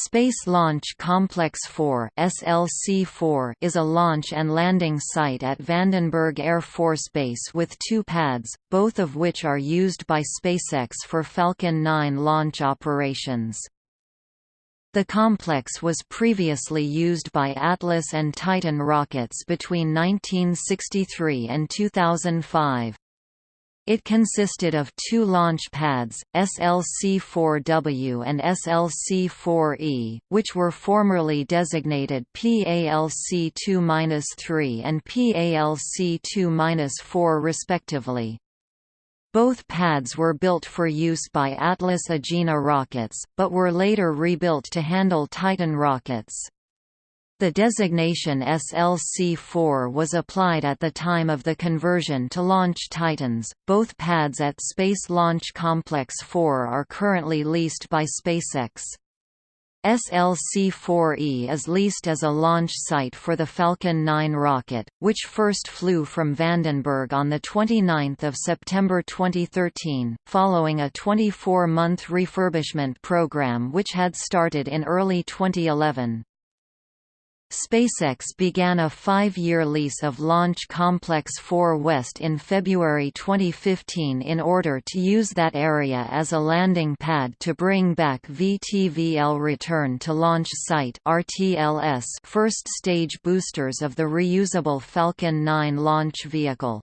Space Launch Complex 4 (SLC-4) is a launch and landing site at Vandenberg Air Force Base with two pads, both of which are used by SpaceX for Falcon 9 launch operations. The complex was previously used by Atlas and Titan rockets between 1963 and 2005. It consisted of two launch pads, SLC-4W and SLC-4E, which were formerly designated PALC-2-3 and PALC-2-4 respectively. Both pads were built for use by Atlas Agena rockets, but were later rebuilt to handle Titan rockets. The designation SLC-4 was applied at the time of the conversion to launch Titans. Both pads at Space Launch Complex 4 are currently leased by SpaceX. SLC-4E is leased as a launch site for the Falcon 9 rocket, which first flew from Vandenberg on 29 September 2013, following a 24-month refurbishment program which had started in early 2011. SpaceX began a five-year lease of Launch Complex 4 West in February 2015 in order to use that area as a landing pad to bring back VTVL Return to Launch Site first stage boosters of the reusable Falcon 9 launch vehicle.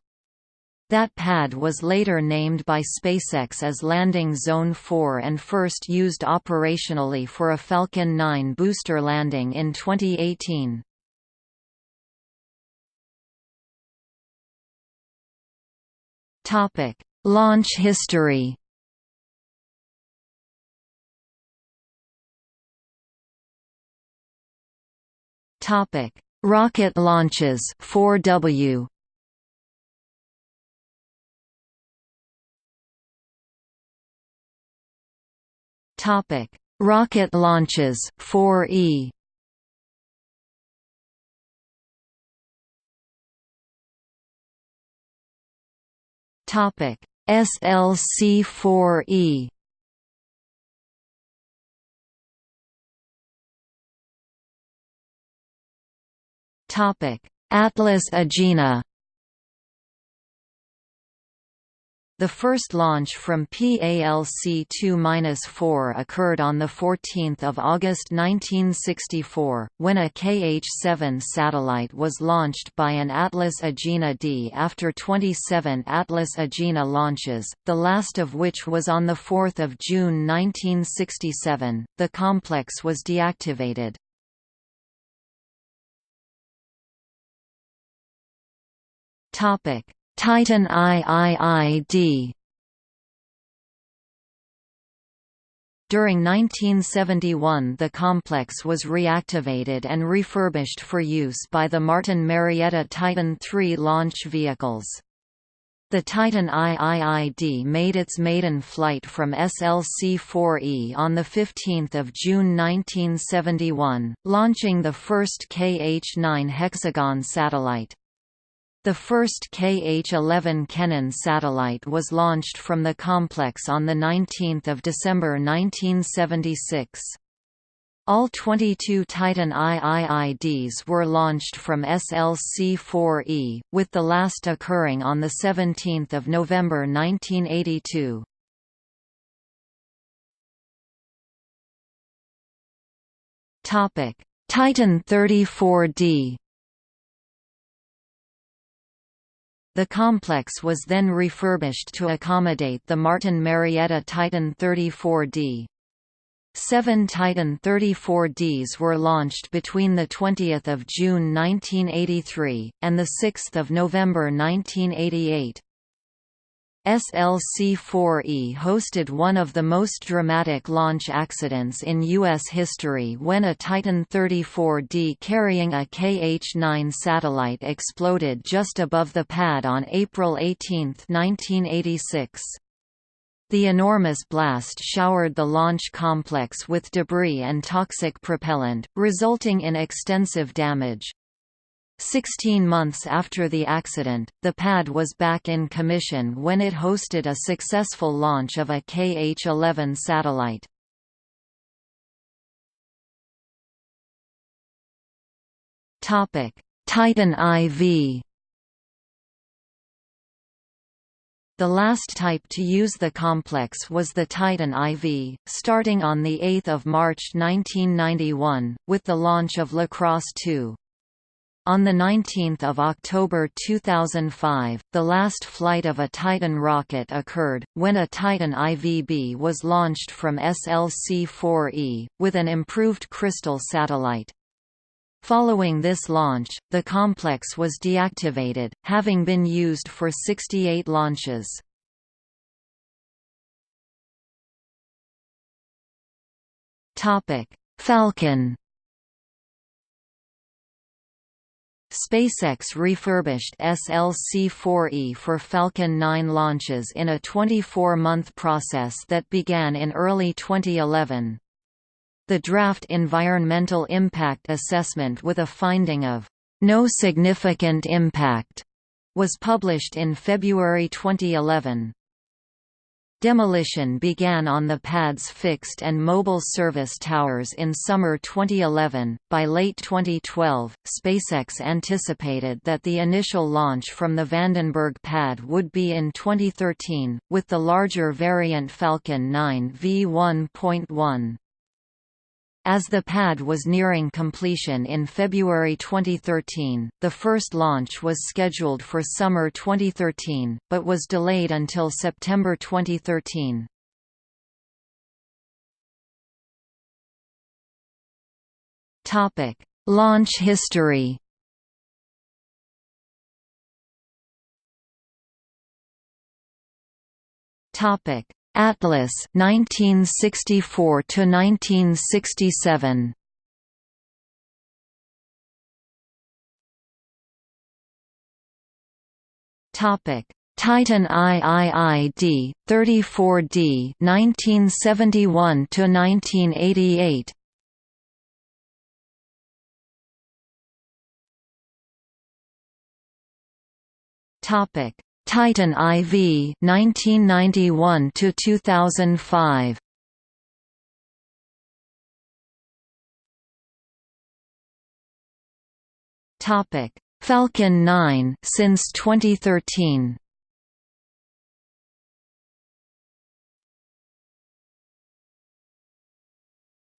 That pad was later named by SpaceX as Landing Zone 4 and first used operationally for a Falcon 9 booster landing in 2018. Topic: Launch history. Topic: Rocket launches 4W Topic: Rocket launches 4E. Topic: SLC-4E. Topic: Atlas Agena The first launch from PALC-2-4 occurred on 14 August 1964, when a KH-7 satellite was launched by an Atlas Agena D after 27 Atlas Agena launches, the last of which was on 4 June 1967. The complex was deactivated. Titan IIID During 1971 the complex was reactivated and refurbished for use by the Martin Marietta Titan III launch vehicles. The Titan IIID made its maiden flight from SLC-4E on 15 June 1971, launching the first KH-9 hexagon satellite. The first KH-11 Kennen satellite was launched from the complex on 19 December 1976. All 22 Titan IIIDs were launched from SLC-4E, with the last occurring on 17 November 1982. Titan 34D The complex was then refurbished to accommodate the Martin Marietta Titan 34D. Seven Titan 34Ds were launched between 20 June 1983, and 6 November 1988. SLC-4E hosted one of the most dramatic launch accidents in U.S. history when a Titan 34D carrying a KH-9 satellite exploded just above the pad on April 18, 1986. The enormous blast showered the launch complex with debris and toxic propellant, resulting in extensive damage. Sixteen months after the accident, the pad was back in commission when it hosted a successful launch of a KH-11 satellite. Titan IV The last type to use the complex was the Titan IV, starting on 8 March 1991, with the launch of Lacrosse 2. On 19 October 2005, the last flight of a Titan rocket occurred, when a Titan IVB was launched from SLC-4E, with an improved Crystal satellite. Following this launch, the complex was deactivated, having been used for 68 launches. Falcon SpaceX refurbished SLC-4E for Falcon 9 launches in a 24-month process that began in early 2011. The draft Environmental Impact Assessment with a finding of no significant impact was published in February 2011. Demolition began on the pad's fixed and mobile service towers in summer 2011. By late 2012, SpaceX anticipated that the initial launch from the Vandenberg pad would be in 2013, with the larger variant Falcon 9 V1.1. As the pad was nearing completion in February 2013, the first launch was scheduled for summer 2013, but was delayed until September 2013. Topic: Launch history. Topic: Atlas 1964 to 1967 Topic. Titan IIID 34D 1971 to 1988 Topic Titan IV 1991 to 2005 Topic. Falcon 9 since 2013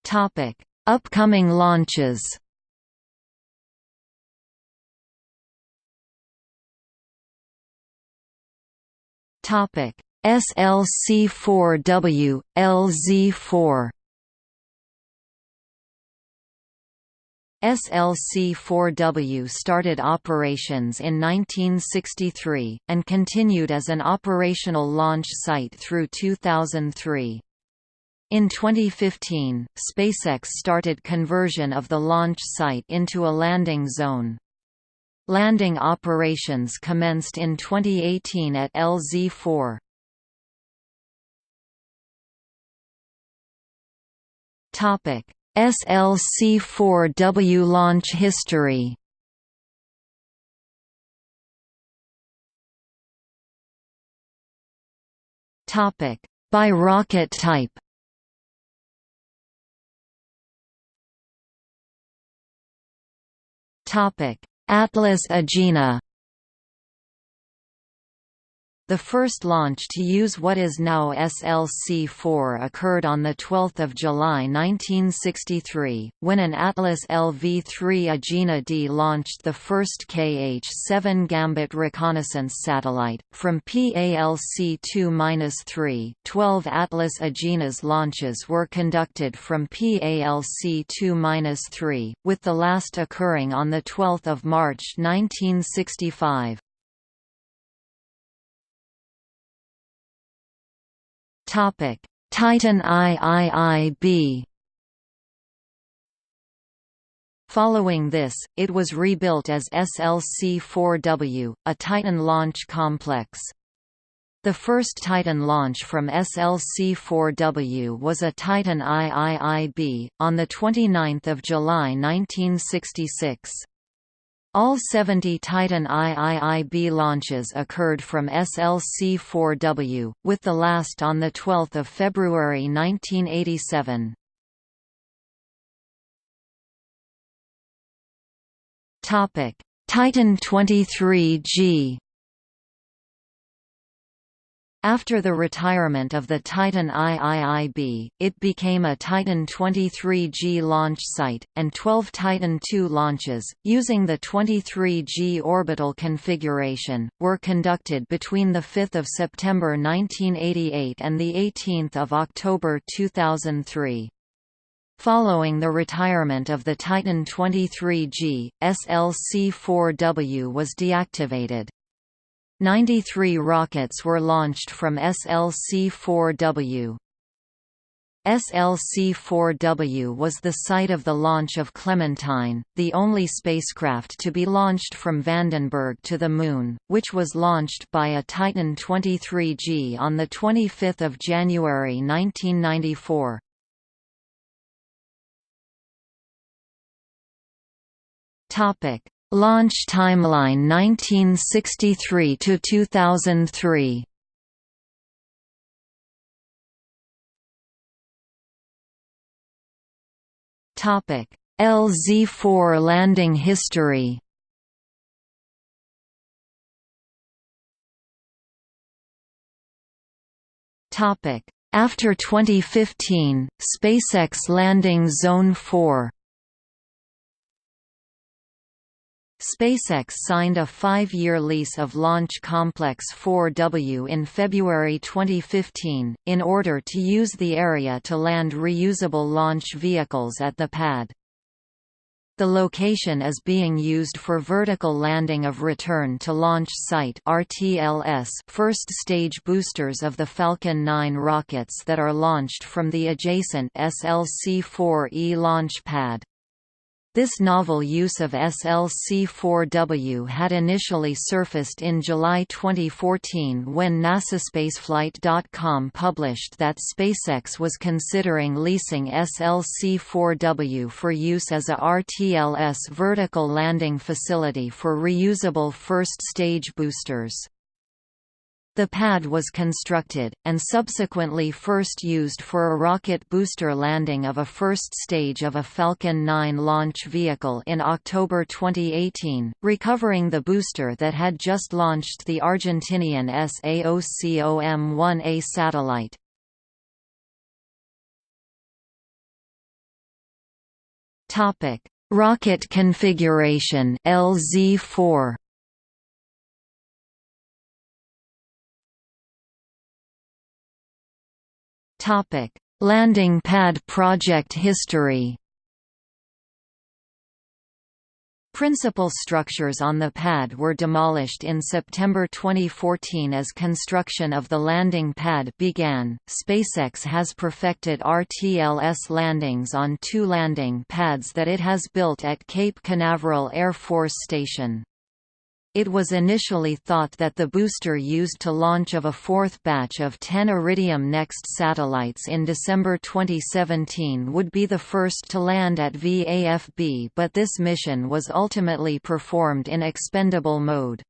Topic. Upcoming launches Topic SLC4W, LZ4 SLC-4W started operations in 1963, and continued as an operational launch site through 2003. In 2015, SpaceX started conversion of the launch site into a landing zone. Landing operations commenced in 2018 at LZ-4. Topic: SLC-4W launch history. Topic: By rocket type. Topic: Atlas Agena the first launch to use what is now SLC-4 occurred on 12 July 1963, when an Atlas LV-3 Agena D launched the first KH-7 Gambit reconnaissance satellite. From PALC-2-3, 12 Atlas Agenas launches were conducted from PALC-2-3, with the last occurring on 12 March 1965. Topic: Titan IIIB. Following this, it was rebuilt as SLC-4W, a Titan launch complex. The first Titan launch from SLC-4W was a Titan IIIB, on 29 July 1966. All 70 Titan IIIB launches occurred from SLC-4W, with the last on 12 February 1987. Titan 23G after the retirement of the Titan IIIB, it became a Titan 23G launch site, and 12 Titan II launches, using the 23G orbital configuration, were conducted between 5 September 1988 and 18 October 2003. Following the retirement of the Titan 23G, SLC-4W was deactivated. 93 rockets were launched from SLC-4W. SLC-4W was the site of the launch of Clementine, the only spacecraft to be launched from Vandenberg to the Moon, which was launched by a Titan 23G on 25 January 1994. Launch timeline 1963 to 2003. Topic: LZ4 landing history. Topic: After 2015, SpaceX landing Zone 4. SpaceX signed a five-year lease of Launch Complex 4W in February 2015, in order to use the area to land reusable launch vehicles at the pad. The location is being used for vertical landing of return to launch site first stage boosters of the Falcon 9 rockets that are launched from the adjacent SLC-4E launch pad. This novel use of SLC-4W had initially surfaced in July 2014 when NASASpaceflight.com published that SpaceX was considering leasing SLC-4W for use as a RTLS vertical landing facility for reusable first-stage boosters. The pad was constructed, and subsequently first used for a rocket booster landing of a first stage of a Falcon 9 launch vehicle in October 2018, recovering the booster that had just launched the Argentinian SAOCOM-1A satellite. Rocket configuration LZ4 Topic: Landing pad project history. Principal structures on the pad were demolished in September 2014 as construction of the landing pad began. SpaceX has perfected RTLS landings on two landing pads that it has built at Cape Canaveral Air Force Station. It was initially thought that the booster used to launch of a fourth batch of 10 Iridium NEXT satellites in December 2017 would be the first to land at VAFB but this mission was ultimately performed in expendable mode.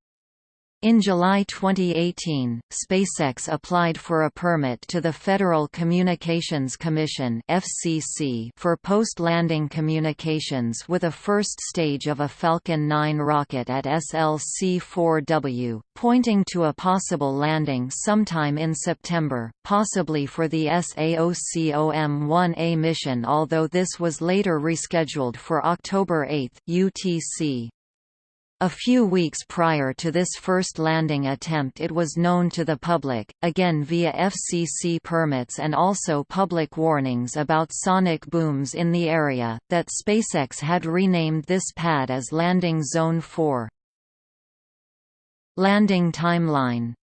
In July 2018, SpaceX applied for a permit to the Federal Communications Commission (FCC) for post-landing communications with a first stage of a Falcon 9 rocket at SLC-4W, pointing to a possible landing sometime in September, possibly for the SAOCOM-1A mission although this was later rescheduled for October 8 UTC. A few weeks prior to this first landing attempt it was known to the public, again via FCC permits and also public warnings about sonic booms in the area, that SpaceX had renamed this pad as Landing Zone 4. Landing timeline